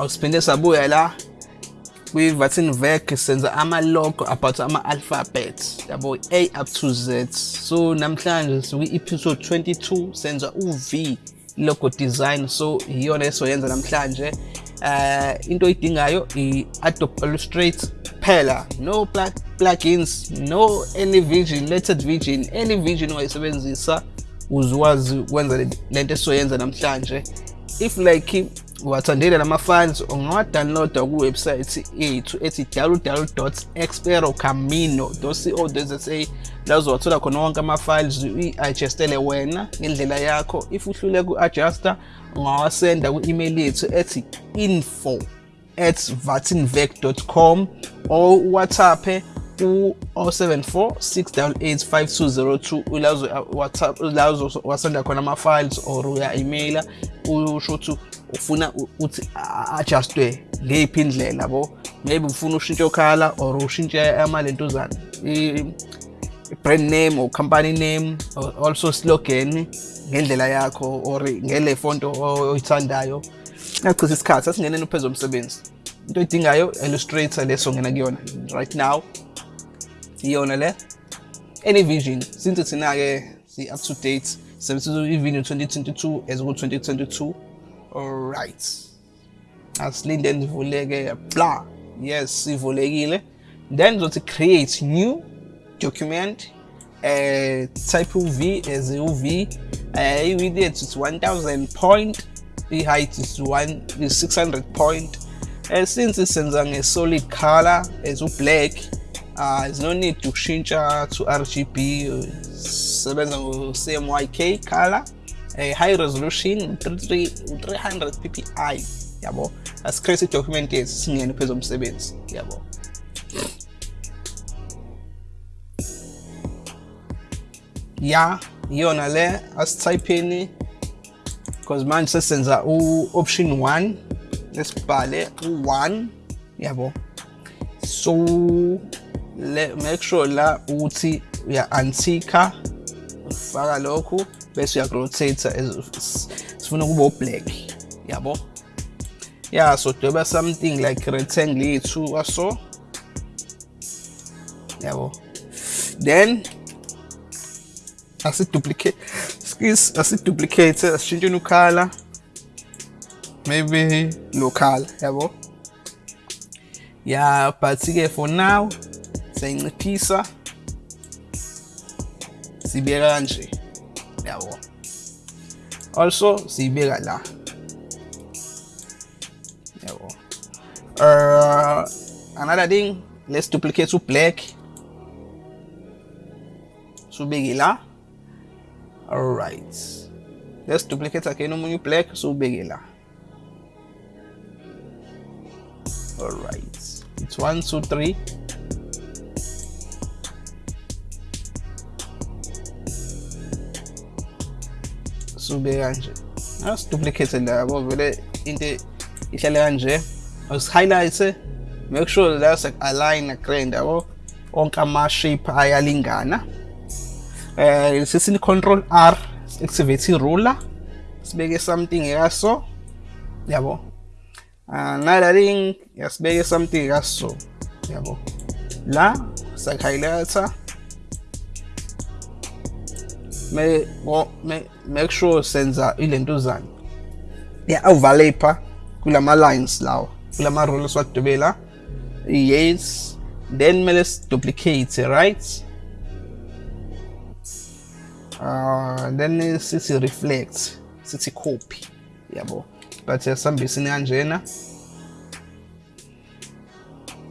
awusiphinde sabuya la kwi-vatin vec senza ama-logo about ama-alphabet. Yabo a up to z. So namhlanje sikwi-episode 22 senza u-v logo design. So iyona esoyenza namhlanje. Uh, into oyidingayo i-adobe illustrate kuphela. No plug plugins no any vision related vision any vision ongayisebenzisa uzwazi ukwenza lento esizoyenza namhlanje. If like wathandile lama-files ungawa-downloada kuwebsayithi yethu ethi www.experocamino.co.za la uzowathola khona wonke ama-files uyi-adjustele wena ngendlela yakho. If uhlule ku-adjuster ungawasenda ku-email yethu ethi info at vatinvec.com or whatsapp ku-074 688 5202 la uzowasenda khona ama-files or uya-emaila usho ukuthi ufuna uthi adjustwe ngeyiphi indlela bo? Maybe ufuna ushintshe okhala or ushintshe amalentuzana i-brand name or company name or also slogan ngendlela yakho or ngele fonto oyithandayo. Ngachitha isikhathi asingeneni uphezu omsebenzi into oyidingayo illustrator leso ngena kuyona right now. Iyona le. Any vision since thina-ke si-up to date sebenzisa i-video 2022 as ku-2022 alright. Asilinde nivuleke bla yes sivulekile then zothi create new document uh, type uv as uv uh, i-width yethu is 1000 point i-height is, one, is 600 point. Uh, since senza a solid color it's u-black uh, there's no need to kushintsha to rgb sebenza ngo-cmyk color a high resolution 300 ppi yabo. Asicreate idocument yethu singene phezu komsebenzi yabo. Ya iyona le asithaypheni because manje sesenza u-option 1 lesibhale u-1 yabo. So le make sure la ukuthi uya-antika ufaka lokhu Vezi acolo țeița, spune cum o plec. Yeah, bo. Yeah, so to be something like rectangle two or so. Yeah, bo. Then, as it duplicate, skis, as it duplicates, as change new color. Maybe local, yeah, bo. Yeah, but for now, saying the pizza. Sibera nje. Kanje yabo also siyibeka la yabo uh, another thing let's duplicate black subeke la alright. Let's duplicate again omunye black subeke la alright. It's one two three sube kanje. Asiduplicate la yabo vele into ihlale kanje. Usi-highlight make sure la align na-grand yabo onke ama-shape ayalingana. Eh sesini control r activate ruler. Sibeke something ekaso yabo. Another thing yasibeke something ekaso yabo. La sak-highlighter me, me make sure senza ilentuzana ya-overlapa kulama lines lawa kulama roll esiwadubela yes then mele duplicate right? Uh, then sithi reflect sithi copy yabo but yasihambisini kanjena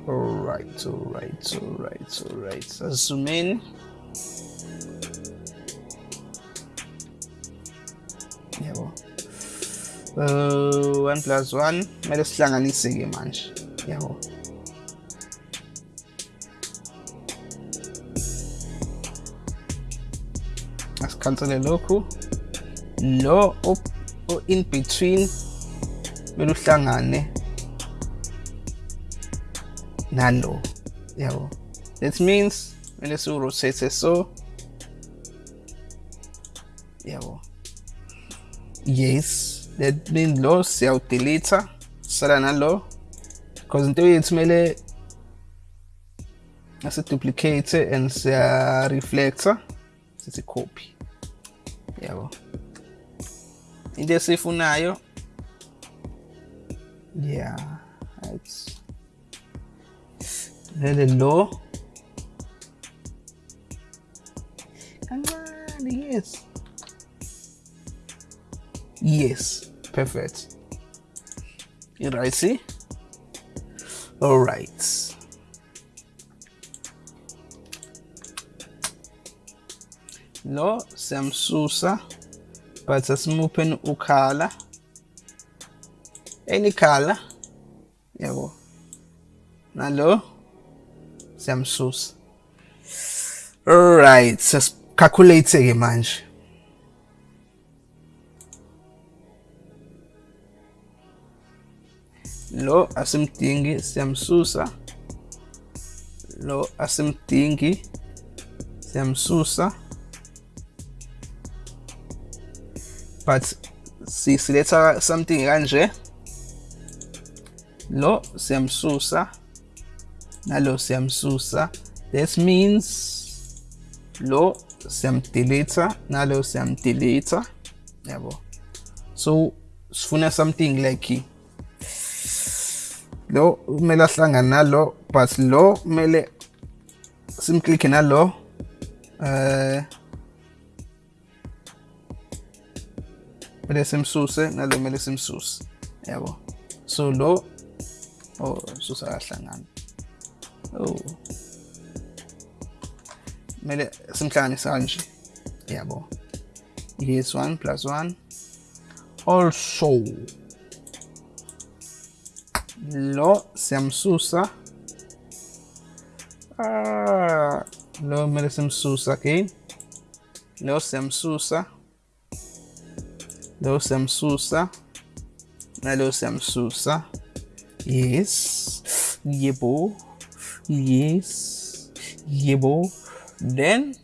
alright alright alright alright. Asizumeni Evo. Uh, äh, one plus one. Mas esse lá nem segue mais. Evo. As canto de louco. Lo up, up in between. Melu hlangane. Nalo. Yabo. That means when the rotates so yes that means lo siyawudeleta sala nalo because in theory it's yethu kumele asiduplicate and siya reflector sithi copy. Yabo. Into esifunayo yeah right lele lo kancane yes yes. Perfect. You right see? All right. Lo siyamsusa but asimuphe ukhala any color? Yabo nalo siyamsusa alright sasicalculate ke manje lo asimdingi siyamsusa lo asimdingi siyamsusa but sisiletha something kanje lo siyamsusa nalo siyamsusa that means lo siyamdelete nalo siyamdelete yabo. So sifuna something like lo kumele ahlangane nalo but lo kumele simklikhe nalo eh kumele simsuse nalo kumele simsuse. Yabo? So lo oh susa kahlangana oh. Kumele simhlanganise kanje. Yabo? Yes 1 plus 1 also لو سمسوسة آه لو مل سمسوسة كين لو سمسوسة لو سمسوسة لو سمسوسة yes. Yebo yes. Yebo then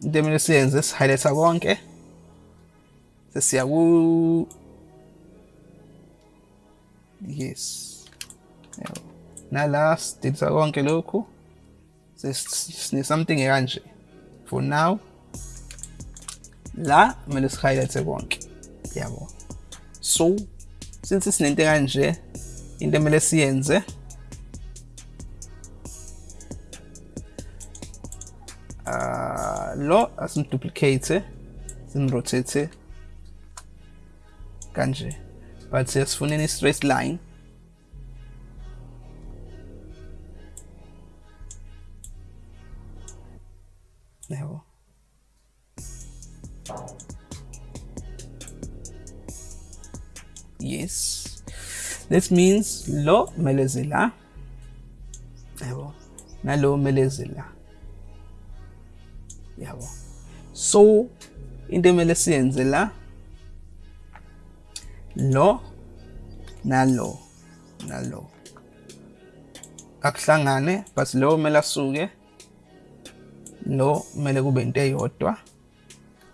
then mele siyenze sihighlighta konke sesiya ku yes. Nala sidilisa konke lokhu. Sine something kanje for now la kumele sihighlighte konke. Yabo. So since sinento kanje into emele siyenze uh, lo asimduplicate simrotate kanje but in i-straight line. Yabo yes. This means lo meleze la yabo nalo meleze la yabo so into emele siyenze la lo nalo nalo. Akuhlangane but lo kumele asuke lo kumele kube into eyodwa.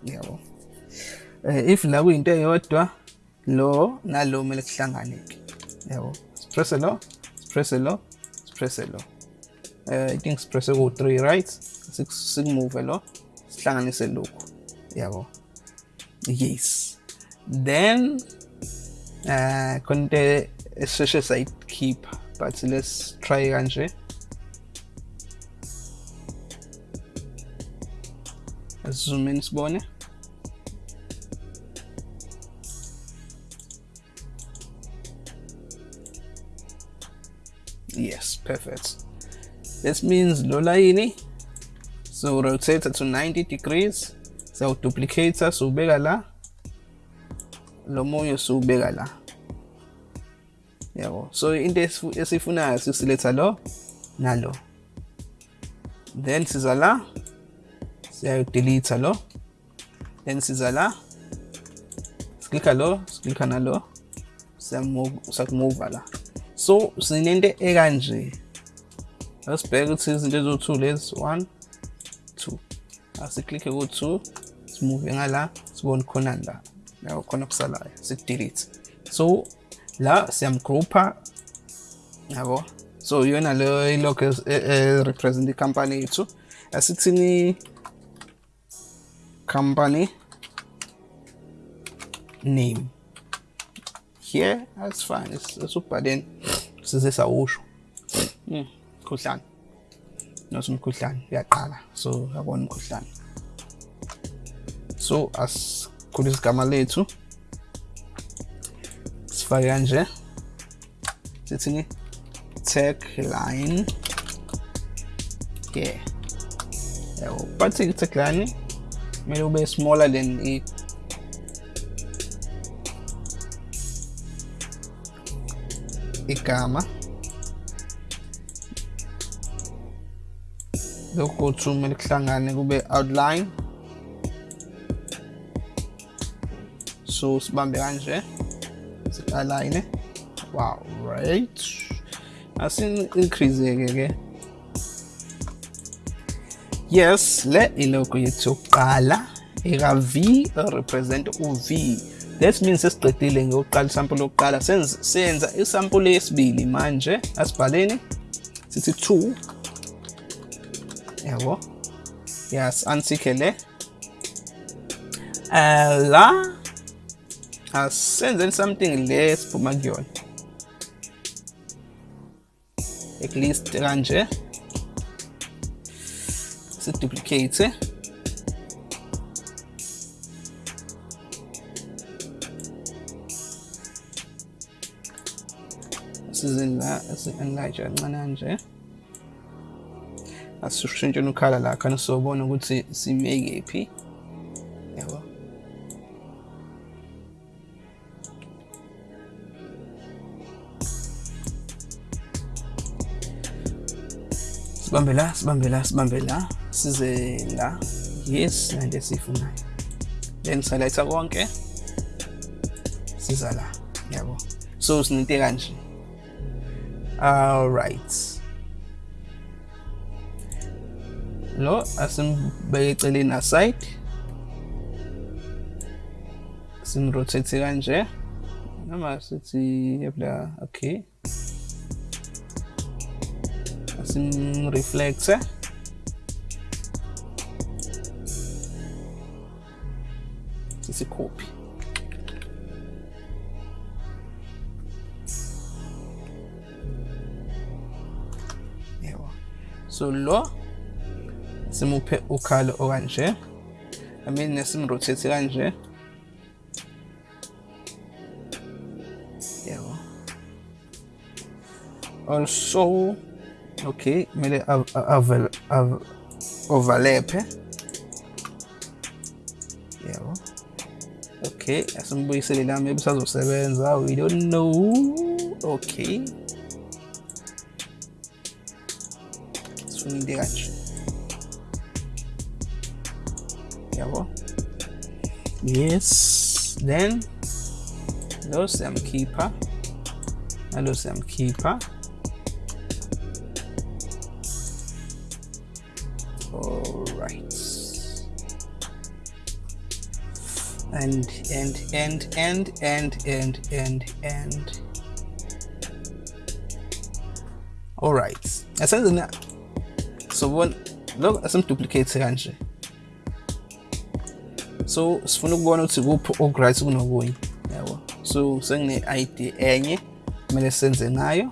Yabo eh if la kuyinto eyodwa lo nalo kumele kuhlangane ke yabo press lo press lo press lo. Eh i think press ku 3 right sikumove lo sihlanganise lokhu. Yabo yes. Then uh konte esisheshe keep but let's try kanje zoom in sibone. Yes perfect. This means lo layini so rotate to 90 degrees. So duplicate siwubeka la lo munye siwubeka la. Yabo so into esifunayo sisiletha lo nalo. Then siza la siyayodelete lo. Then siza la siklikha lo siklikha nalo siyakumova la. So sinento ekanje asibheke ukuthi izinto eziwu-2 lezi 1 2 asiklikhe ku-2 simove ngala sibone khona la. Yabo khona kusalayo sikudelete so la siyamgroupa yabo so iyona leyo ilokho represent i-company yethu asithini company name. Here that's fine esubhaleni size sawusho mkhuhlane not umkhuhlane uyaqala so yabona umkhuhlane so asikhulisa igama lethu sifake kanje sithini tagline yeah. Yabo but i-tagline kumele ube smaller than i igama lokhu kumele kuhlangane kube outline so sibambe kanje si-align wow right. Asin-increase-ke ke yes le ilogo yethu yokuqala eka-v represent u-v that means sesiqedile ngeyokuqala isampuli yokuqala senza isampuli yesibili manje asibhaleni. Sithi 2 yabo yes ansike le uh, la and send them something less Pomagion. At least Ranger. So duplicate. This is in that, this is Elijah Manager. asishushintshe nukhala la khani sobona ukuthi sibeke phi sibambe la sibambe la sibambe la size la yes nante esiyifunayo then saletha konke. Siza la yabo. So sininte kanje. All right lo asimbeke eceleni aside. Simrotate kanje. Noma sithi yabla okay asimreflecte sisikophi yebo so lo simuphe ukhalo okanje i mean simrotate also okay kumele overlap yebo. Okay somebody asimbuyisele la maybe sazosebenza we don't know. Okay. Into kanje yabo yes. Then lo siyamkhipha. Nalo siyamkhipha and and and and and and and and. All right. Asenze na so bona lo asimduplicate kanje so sifuna ukubona ukuthi kuphi okuright kunokunye yabo so sengine id enye kumele senze ngayo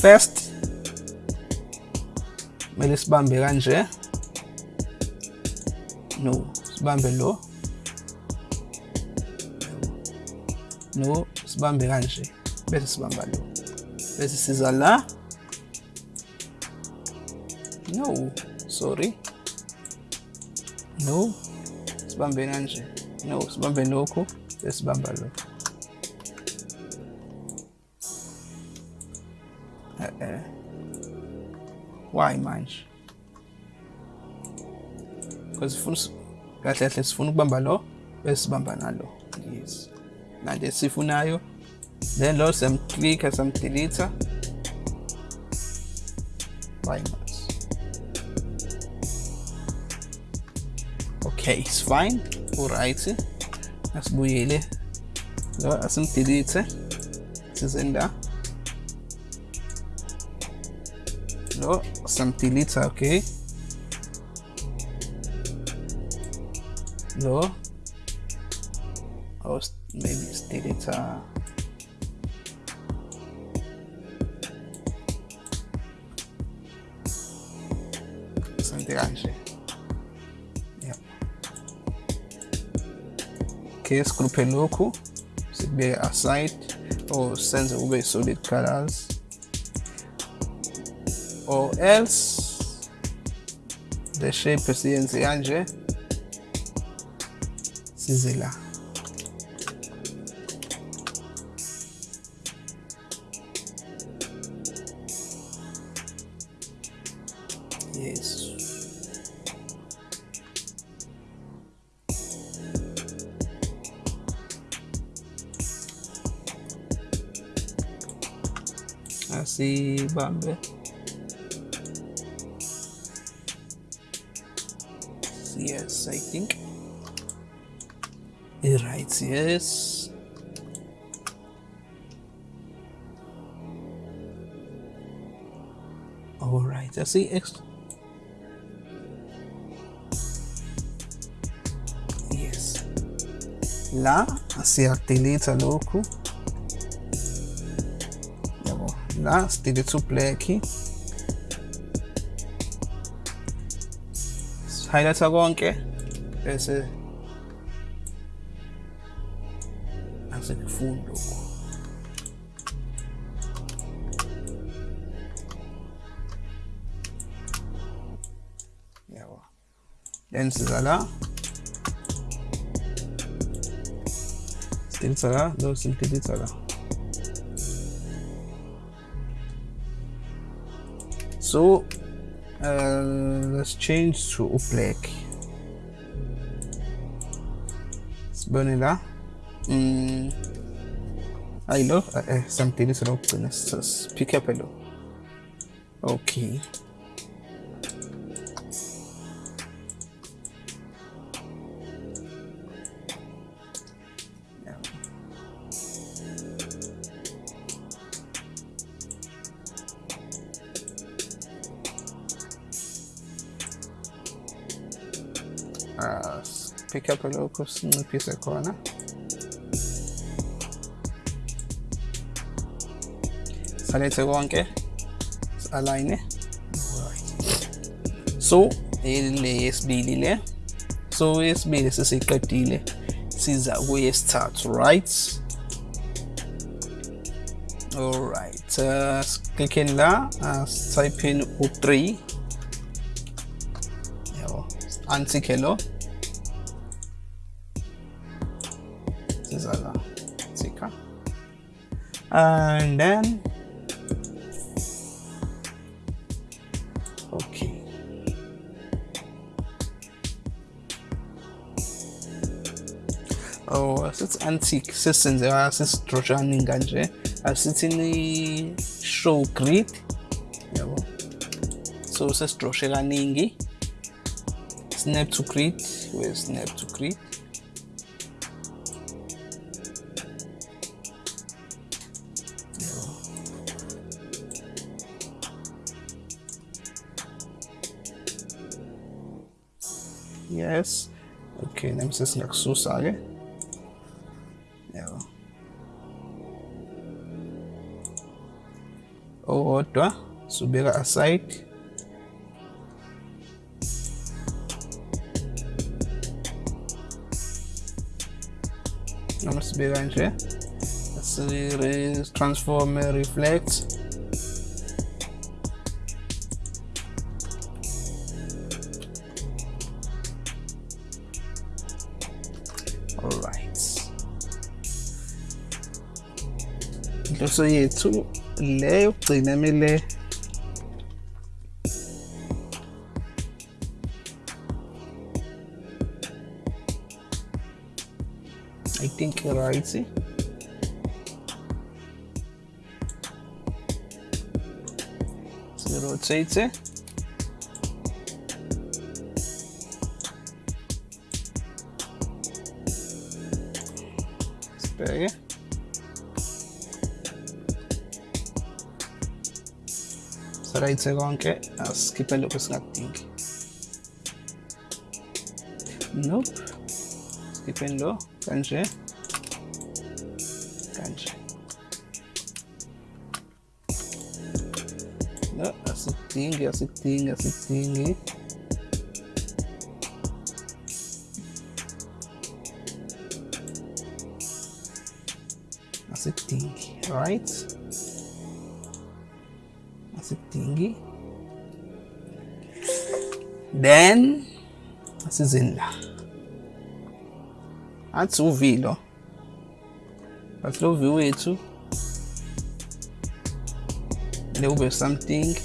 first kumele sibambe kanje no sibambe lo no sibambe kanje. Bese sibamba lo. Bese siza la. No sorry. No sibambe kanje. No sibambe lokhu bese sibamba lo. Eh why manje? Because sifuna kahle kahle sifuna ukubamba lo bese sibamba nalo. Yes. na desifu nayo then load some 3 kasam 3 also liter primers okay it's fine alright asibuyele lo asimdelete sizinda lo samdelete okay. Lo awus maybe delete something kanje yeah. Okay sigruphe lokhu sikubeke aside or senze kube solid colors. Or else the shape siyenze kanje size la bauen will. Yes, I think. Right, yes. Alright, that's the extra. Yes. Là, si attenete a loco da, stile Supply aqui. Highlighter konke bese asikufunda lokho. Yabo. Then siza la. Stile sala, lo simple sala. So uh, let's change to black sibone la mm. hayi lo eh samdelete lo kugcina pick up lo okay capăt locul să nu pise coloana. Salete gonche, align. So, ile yesibili le. So, yesibili sesiqedile. Siza kuyesithathu, right? Alright, uh, siklikheni la, uh, type in u3. Yabo, antikhelo. Yeah, and then okay. Oh asithi antique sesenzeka sesidrojani uh, kanje uh, uh, asithini show grid yabo so sesidroshe kaningi snap to grid we snap to grid Yes. Okay, nem se das nach so sage. Ja. Outra, subir a site. Vamos subir a gente. Transform, Reflex. Inhloso yethu le yokugcina emele I think right. Rotate it sibheke saraiचं che a schipello questo gattinchi nope. Schipello kanji kanji no asittingi asittingi asittingi then asizeni la athi uv lo but lo v wethu le ube something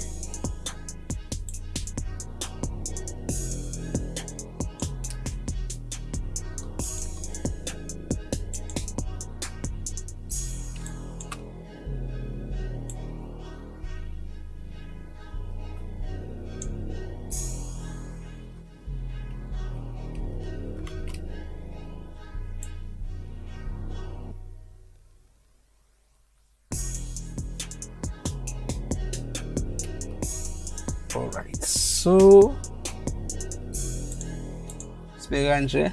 sibeke kanje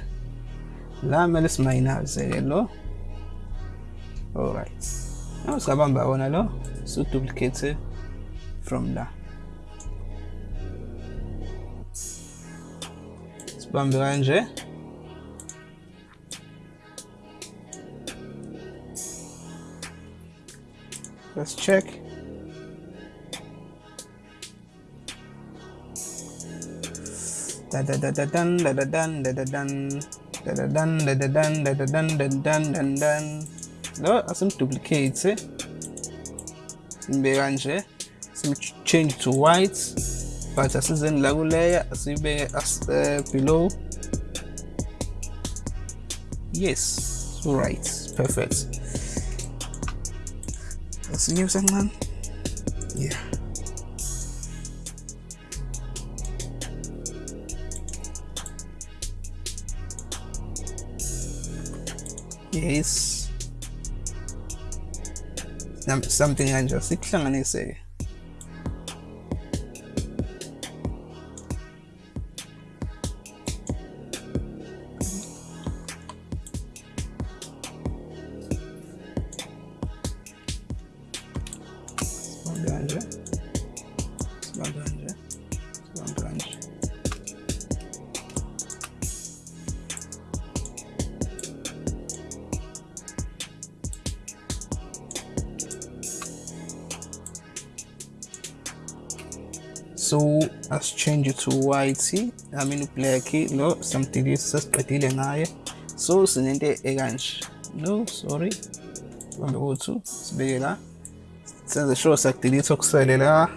la kumele simayinaze-ke lo. Alright. Now singabamba wona lo. Siwuduplicate from la. Sibambe kanje. Let's check da dan da da dan da da dan da da dan da dan dan dan lo asimduplicate simbe kanje sim change to white. But asizeni la kuleya asibeke as below. Yes. Right. Perfect. Asinyuse kancane Nam- something kanje sikuhlanganise 2yt amine black lo something sesiqedile ngaye so sinento ekanje no sorry. Sihambe ko-2 sibeke la senze sure siyakudelitha okusele la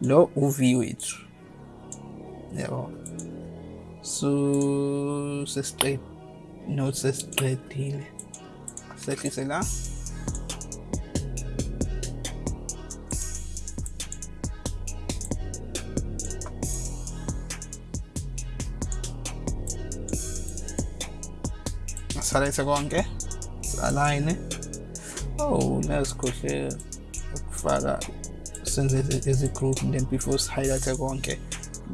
lo u-v wethu. Yabo so sesiqedile not sesiqedile. Sehlise la. sarei secondo anche line oh let's go here further since it is a group then before highlight secondo anche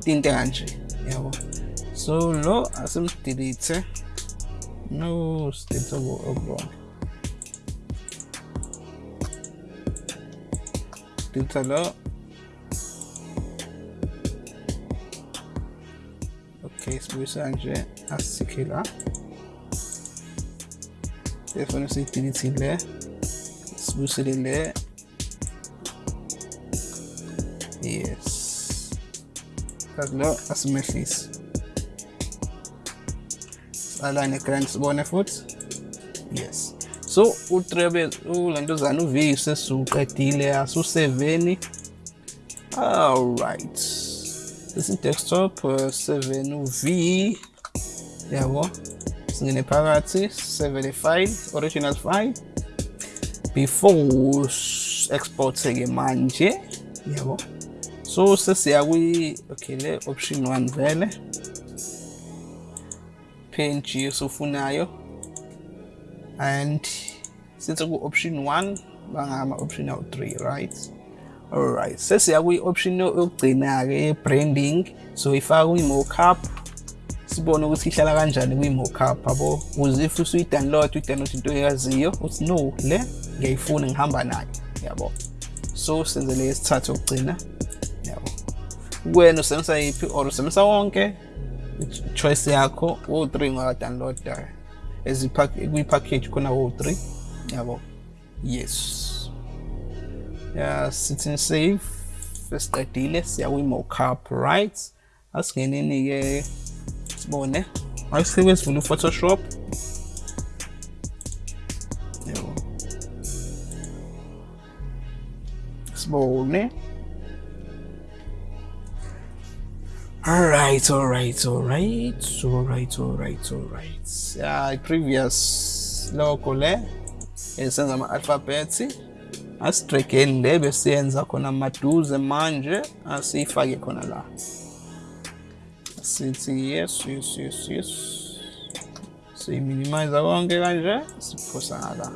tinte kanje yabo. So lo asimdelete no state of wrong oh, delete lo. Okay sibuyisa nje asikhe la reference infinity layer smoothly layer yes. As low as meshes align current bone foot yes. So utrebe ulentozana uvi sesuqedile asuseveni alright. This is desktop uh, 7 uv yabo yeah, le file original file before export-ke manje yabo so sesiya kwi okay le option 1 vele. Png sofunayo and sithi ku option 1 bangama option awu 3 right? Alright sesiya kwi-option yokugcina-ke ye-branding so if ifaka kwi-mockup sibone ukuthi ihlala kanjani kwi-mockup yabo? Ukuze if usuyi-download uyi-download into eyaziyo uthi no le ngiyayifuna ngihamba nayo. Yabo? So senze le yesithathu yokugcina yabo? Kuwena usebenzisa yiphi or usebenzisa wonke choice yakho wo-3 ungaka-downloada kwi-package khona wo-3 yabo? Yes. Ya sithi save sesiqedile siya kwi-mockup right? aufbauen, ne? Als Hilfes, wenn du Photoshop. Jo. Aufbauen, ne? Alright, alright, alright, alright, alright, alright. Uh, previous loko le eh? esenza ama-alfabeti asitrekeni le besiyenza khona maduze manje asiyifake khona la sithi yes yes yes yes siyiminimize konke kanje siphosa ngala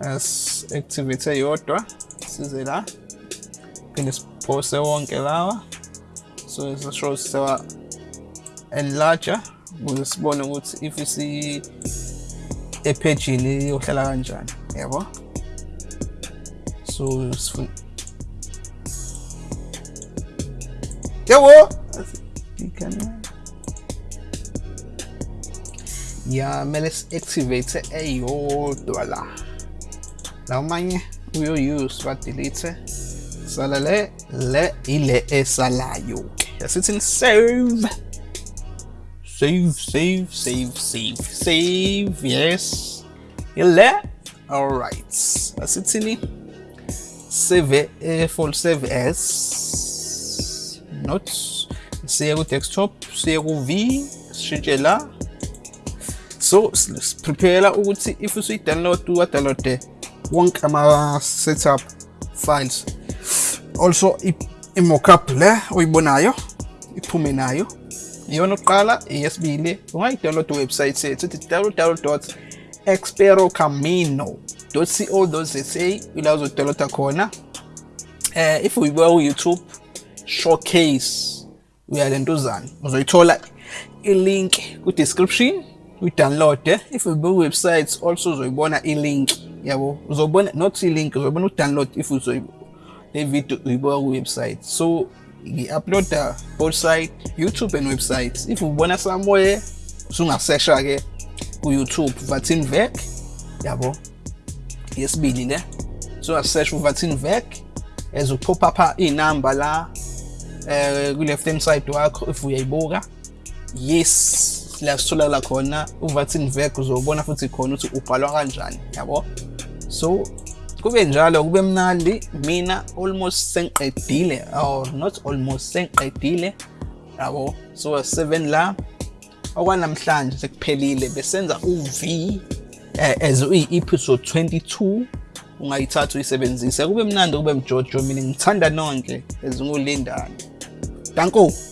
as-activate eyodwa size la phinde siphose wonke lawa so sisho sewa uh, enlarger ukuze sibone ukuthi if isi ephejini yohlala kanjani yabo? So sifuna yabo ya kumele si-activate eyodwa la manye uyo-use ba-delete sala le le ile esalayo yasithi save. Save save save save save yes. Ile. All right. Asithini save eh, full save as not ku desktop ku v sishintshe la so prepare ukuthi if usuyi download wa download wonke ama setup files. Also i-mockup le oyibonayo iphume nayo. Iyona oqala eyesibili ungayi-download iwebsite yethu ithi www experocamino co za ila uzodownloada khona. Eh if uyibuka ku-youtube showcase uyalentuzana uzoyithola ilink ku-description uyidownloade. If uyibuka ku-website also uzoyibona ilink. Yabo uzobona not ilink uzobona udownload if uzoyibona le video uyibuka ku-website. So ngi-uploada both side youtube and website if ubona somewhere usungasesha-ke ku-youtube vatin vec yabo yesibili le. So asesha uvatin vec as upop up iy'namba la eh ku-left hand side wakho if uyayibuka yes la sitholakala khona uvatin vec uzobona futhi khona ukuthi ubhalwa kanjani yabo? So kube njalo kube mnandi mina almost sengiqedile or not almost sengiqedile yabo? So 7 la okwanamhlanje sekuphelile besenza uV eh, as uyi-episode 22 ungayithatha uyisebenzise. Kube mnandi kube mjojo mina ngithanda nonke Gắn.